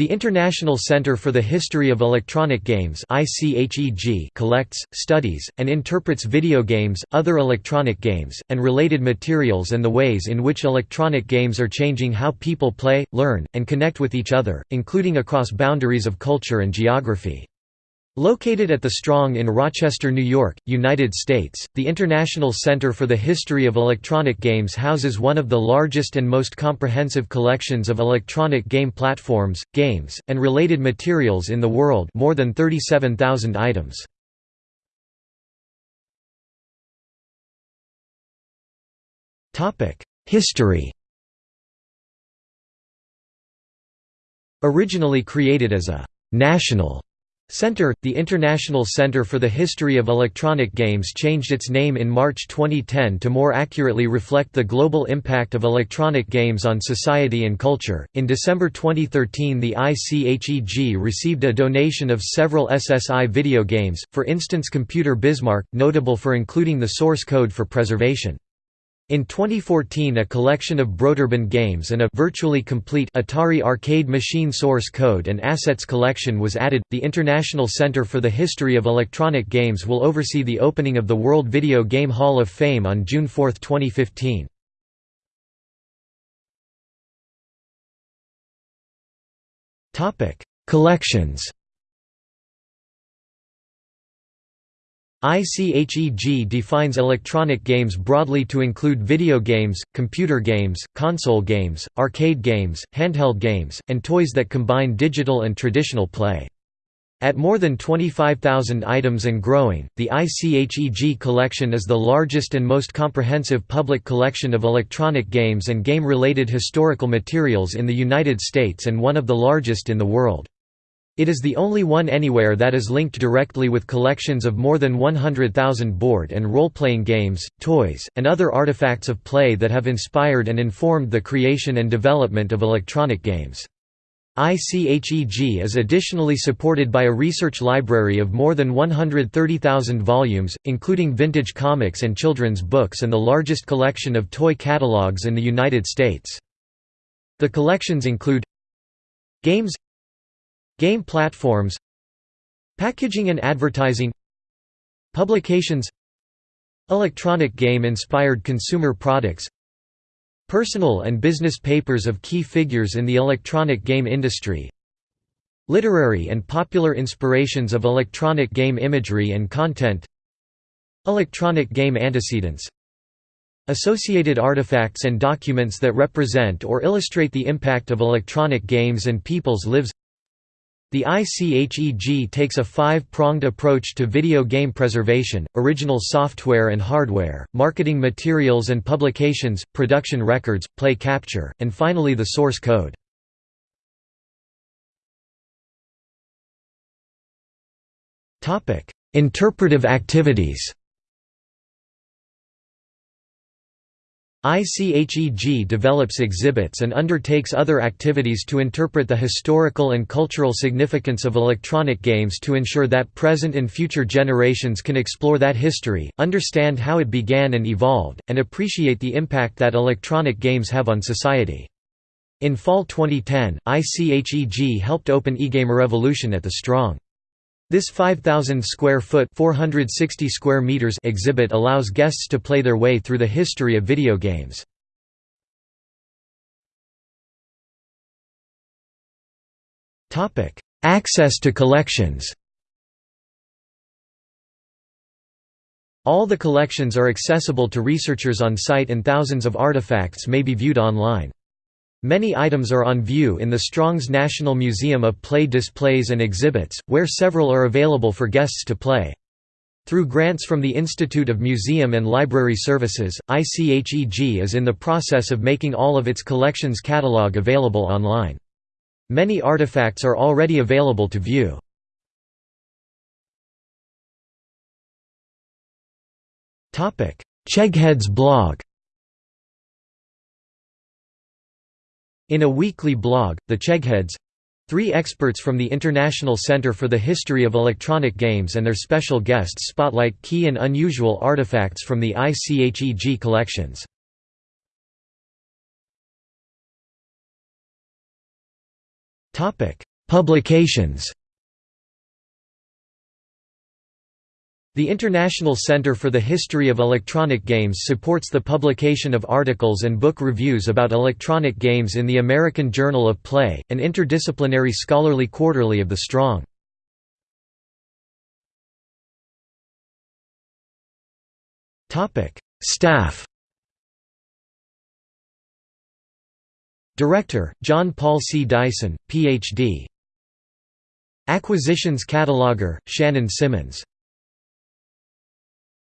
The International Center for the History of Electronic Games collects, studies, and interprets video games, other electronic games, and related materials and the ways in which electronic games are changing how people play, learn, and connect with each other, including across boundaries of culture and geography. Located at the Strong in Rochester, New York, United States, the International Center for the History of Electronic Games houses one of the largest and most comprehensive collections of electronic game platforms, games, and related materials in the world more than 37,000 items. History Originally created as a «national» Center, the International Center for the History of Electronic Games changed its name in March 2010 to more accurately reflect the global impact of electronic games on society and culture. In December 2013, the ICHEG received a donation of several SSI video games, for instance Computer Bismarck, notable for including the source code for preservation. In 2014 a collection of Broderbund games and a virtually complete Atari arcade machine source code and assets collection was added. The International Center for the History of Electronic Games will oversee the opening of the World Video Game Hall of Fame on June 4, 2015. Topic: Collections ICHEG defines electronic games broadly to include video games, computer games, console games, arcade games, handheld games, and toys that combine digital and traditional play. At more than 25,000 items and growing, the ICHEG collection is the largest and most comprehensive public collection of electronic games and game-related historical materials in the United States and one of the largest in the world. It is the only one anywhere that is linked directly with collections of more than 100,000 board and role-playing games, toys, and other artifacts of play that have inspired and informed the creation and development of electronic games. ICHEG is additionally supported by a research library of more than 130,000 volumes, including vintage comics and children's books and the largest collection of toy catalogs in the United States. The collections include Games Game platforms Packaging and advertising Publications Electronic game-inspired consumer products Personal and business papers of key figures in the electronic game industry Literary and popular inspirations of electronic game imagery and content Electronic game antecedents Associated artifacts and documents that represent or illustrate the impact of electronic games and people's lives the ICHEG takes a five-pronged approach to video game preservation, original software and hardware, marketing materials and publications, production records, play capture, and finally the source code. Interpretive activities ICHEG develops exhibits and undertakes other activities to interpret the historical and cultural significance of electronic games to ensure that present and future generations can explore that history, understand how it began and evolved, and appreciate the impact that electronic games have on society. In fall 2010, ICHEG helped open eGameRevolution at the Strong. This 5,000 square foot 460 square meters exhibit allows guests to play their way through the history of video games. Access to collections All the collections are accessible to researchers on site and thousands of artifacts may be viewed online. Many items are on view in the Strong's National Museum of Play displays and exhibits, where several are available for guests to play. Through grants from the Institute of Museum and Library Services, ICHEG is in the process of making all of its collections catalog available online. Many artifacts are already available to view. Cheghead's blog In a weekly blog, The Chegheads Three experts from the International Center for the History of Electronic Games and their special guests spotlight key and unusual artifacts from the ICHEG collections. Publications The International Center for the History of Electronic Games supports the publication of articles and book reviews about electronic games in the American Journal of Play, an interdisciplinary scholarly quarterly of the Strong. Staff Director, Jon-Paul C. Dyson, Ph.D. Acquisitions Cataloger, Shannon Symonds